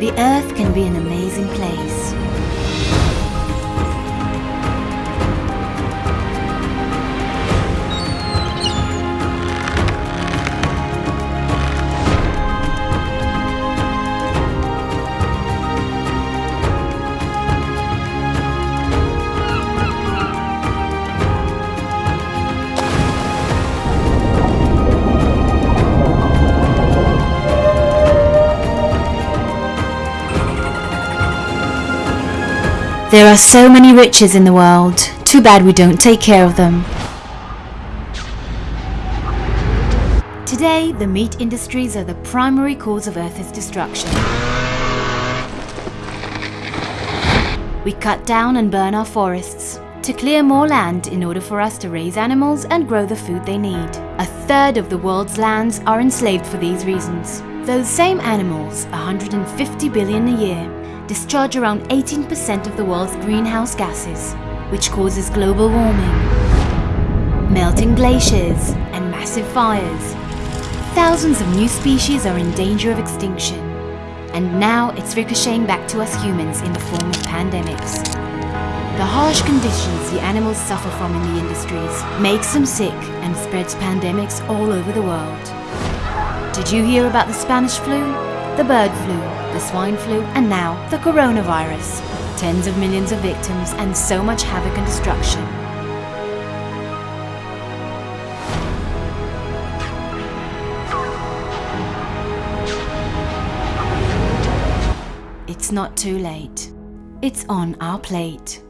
The Earth can be an amazing place. There are so many riches in the world. Too bad we don't take care of them. Today, the meat industries are the primary cause of Earth's destruction. We cut down and burn our forests to clear more land in order for us to raise animals and grow the food they need. A third of the world's lands are enslaved for these reasons. Those same animals, 150 billion a year, discharge around 18% of the world's greenhouse gases, which causes global warming, melting glaciers and massive fires. Thousands of new species are in danger of extinction, and now it's ricocheting back to us humans in the form of pandemics. The harsh conditions the animals suffer from in the industries makes them sick and spreads pandemics all over the world. Did you hear about the Spanish flu, the bird flu, the swine flu, and now the coronavirus. Tens of millions of victims and so much havoc and destruction. It's not too late. It's on our plate.